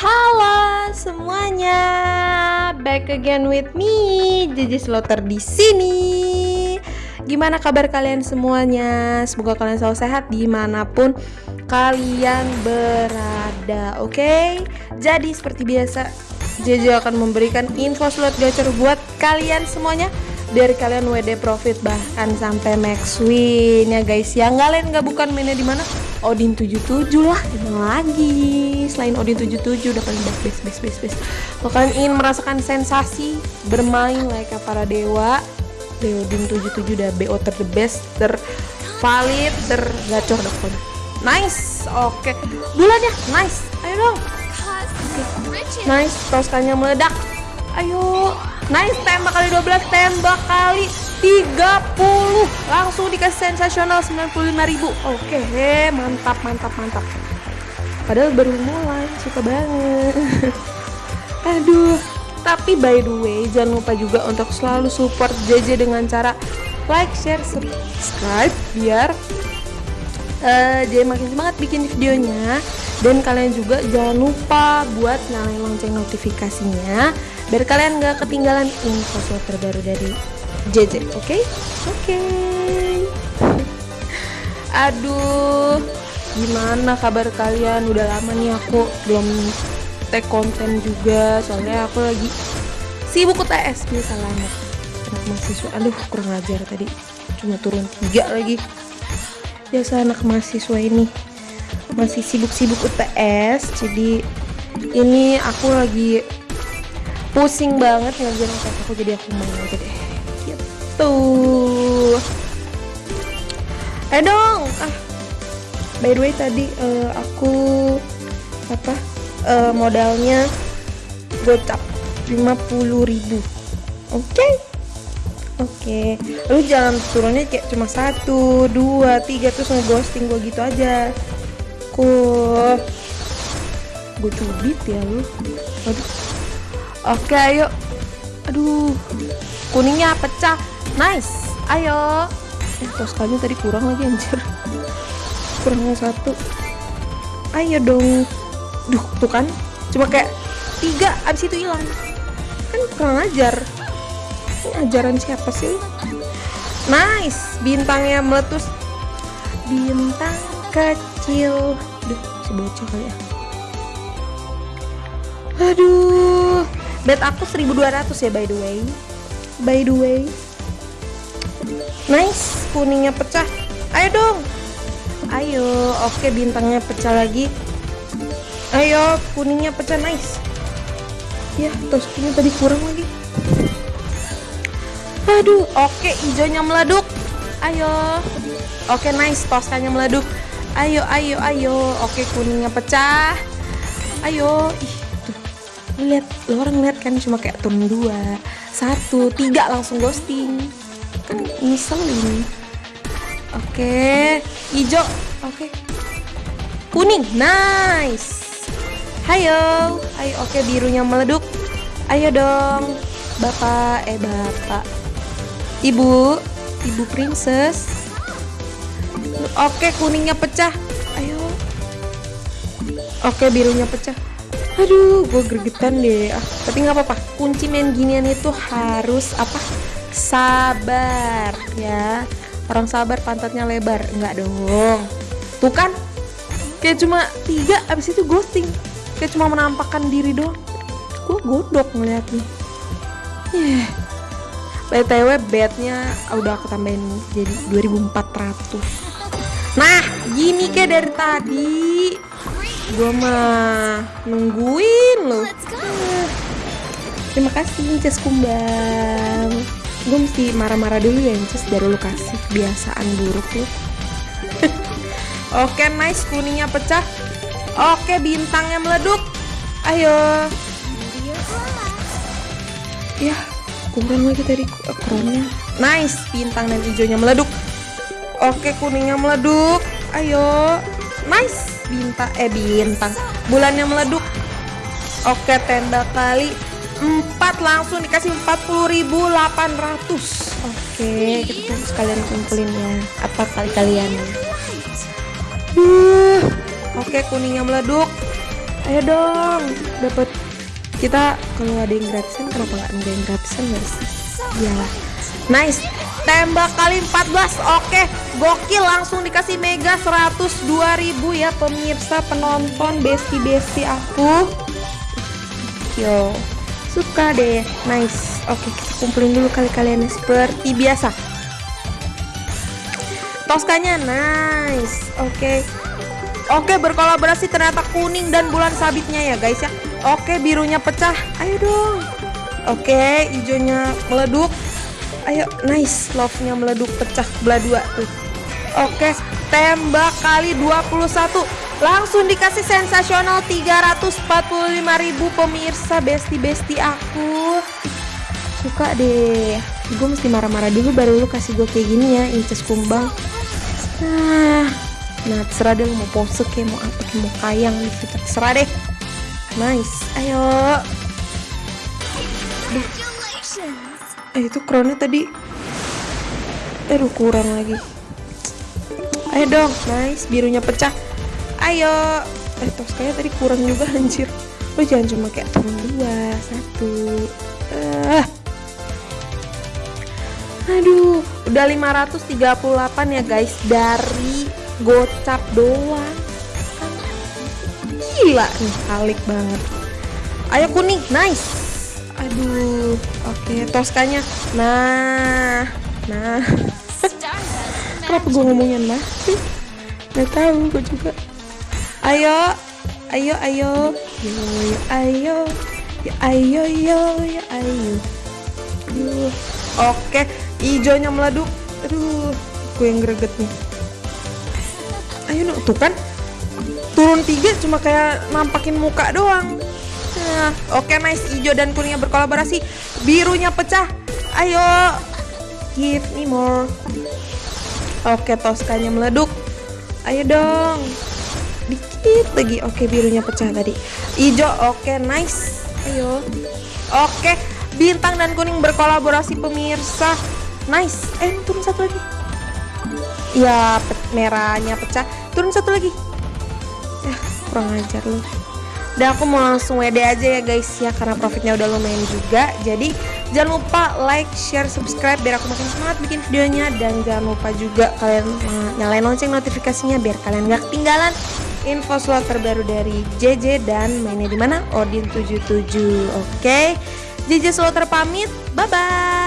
Halo semuanya, back again with me, Jiji Slotter di sini. Gimana kabar kalian semuanya? Semoga kalian selalu sehat di mana pun kalian berada, oke? Okay? Jadi seperti biasa, JJ akan memberikan info slot gacor buat kalian semuanya biar kalian WD profit bahkan sampai max win ya guys yang kalian nggak bukan mainnya di mana Odin 77 lah gimana lagi. Selain Odin 77 udah paling best best best best kalau kalian ingin merasakan sensasi bermain like para dewa Odin 77 udah BO ter the best ter valid ter gacor. Nice oke. Okay. bulannya nice. Ayo dong. Okay. nice toskannya meledak. Ayo. Nice tembak kali 12 tembak kali 30 langsung dikasih sensasional 95.000 oke mantap mantap mantap. Padahal baru mulai suka banget. Aduh tapi by the way jangan lupa juga untuk selalu support JJ dengan cara like share subscribe biar uh, JJ makin semangat bikin videonya. Dan kalian juga jangan lupa buat nyalain lonceng notifikasinya biar kalian gak ketinggalan info terbaru dari JJ oke? Okay? oke. Okay. aduh gimana kabar kalian? Udah lama nih aku belum tag konten juga soalnya aku lagi sibuk UTS biasa lama anak mahasiswa aduh kurang ajar tadi. Cuma turun tiga lagi. Biasa anak mahasiswa ini masih sibuk-sibuk UTS jadi ini aku lagi pusing banget ngerjain UTS aku jadi aku main aja deh gitu eh dong. Ah. By the way tadi uh, aku apa uh, modalnya gocap 50.000 oke okay? oke? Okay. lu jangan turunnya kayak cuma satu dua tiga terus ngeghosting gue gitu aja. Ku gue cubit ya lu? Aduh. Oke ayo. Aduh. Kuningnya pecah Nice. Ayo. Eh toskanya tadi kurang lagi anjir. Kurang satu. Ayo dong. Duh tuh kan. Cuma kayak Tiga abis itu hilang. Kan kurang ajar. Ini ajaran siapa sih? Nice. Bintangnya meletus. Bintang kecil. Duh si bocah kali ya. Aduh. Bet aku 1200 ya by the way. By the way Nice Kuningnya pecah. Ayo dong. Ayo Oke bintangnya pecah lagi. Ayo Kuningnya pecah nice. Ya toskinya tadi kurang lagi. Aduh Oke hijaunya meleduk. Ayo. Oke nice Toskanya meleduk. Ayo ayo ayo. Oke kuningnya pecah. Ayo Ih lihat lo orang lihat kan cuma kayak turun dua. Satu tiga langsung ghosting kan ngeselin. Oke. Hijau oke. Kuning. Nice. Hayo. Ayo oke birunya meleduk. Ayo dong. Bapak eh bapak. Ibu. Ibu princess. Oke kuningnya pecah. Ayo. Oke birunya pecah. Aduh gue gregetan deh. Ah, tapi nggak apa-apa. Kunci main ginian itu harus apa sabar ya. Orang sabar pantatnya lebar. Nggak dong. Tuh kan kayak cuma tiga abis itu ghosting. Kayak cuma menampakkan diri doang. Gue godok ngeliatnya. Yeah. btw bednya udah aku tambahin jadi 2400 nah gini kayak dari tadi. Gue mah nungguin loh. Terima kasih Inces Kumbang. Gue mesti marah-marah dulu ya Inces baru lu kasih kebiasaan buruk lu. Oke nice kuningnya pecah. Oke bintangnya meleduk. Ayo. Ya kurang lagi tadi kronnya. Nice bintang dan hijaunya meleduk. Oke kuningnya meleduk. Ayo. Nice bintang eh bintang bulannya meleduk oke tenda kali 4 langsung dikasih 40.800 oke kita sekalian kumpulin ya. Apa kali kalian? Uh, oke kuningnya meleduk. Ayo dong dapat kita kalau ada yang gratisan kenapa nggak ada yang gratisan ya sih? Iyalah nice. Tembak kali 14 oke gokil. Langsung dikasih mega 102.000 ya pemirsa penonton. Besti-besti aku. Yo suka deh. Nice. Oke kita kumpulin dulu kali kalian seperti biasa. Toskanya nice. Oke. Oke berkolaborasi ternyata kuning dan bulan sabitnya ya guys ya. Oke birunya pecah. Ayo dong. Oke hijaunya meleduk. Ayo nice. Love nya meleduk pecah belah dua tuh. Oke tembak kali 21 langsung dikasih sensasional 345.000 pemirsa besti-besti aku. Suka deh. Gue mesti marah-marah dulu baru lu kasih gue kayak gini ya inces kumbang. Nah nah terserah deh lu mau pose kayak mau apa kayak mau kayang gitu terserah deh. Nice. Ayo. Eh itu kronnya tadi. Aduh kurang lagi. Ayo dong. Nice. Birunya pecah ayo. Eh toskanya tadi kurang juga anjir. Lo jangan cuma kayak turun dua satu. Eh. Aduh udah 538 ya guys. Dari gocap doang. Gila nih kalik banget. Ayo kuning. Nice. Aduh oke. Toskanya nah nah. Kenapa gue ngomongnya nah sih? Nggak tahu gue juga ayo ayo ayo. Yo yo ayo yo ayo yo yo ayo. Aduh. oke hijaunya meleduk aduh gue yang greget nih. Ayo no tuh kan turun tiga cuma kayak nampakin muka doang. Nah, oke nice. Hijau dan kuningnya berkolaborasi. Birunya pecah. Ayo give me more. Oke toskanya meleduk. Ayo dong dikit lagi. Oke birunya pecah tadi. Hijau oke nice. Ayo. Oke bintang dan kuning berkolaborasi pemirsa. Nice. Eh turun satu lagi. Ya pe- merahnya pecah. Turun satu lagi. Ya kurang ajar lu. Dan aku mau langsung WD aja ya guys ya karena profitnya udah lumayan juga. Jadi jangan lupa like share subscribe biar aku makin semangat bikin videonya. Dan jangan lupa juga kalian nyalain lonceng notifikasinya biar kalian gak ketinggalan info slot terbaru dari JJ dan mainnya di mana? Odin 77 oke JJ Slotter pamit bye bye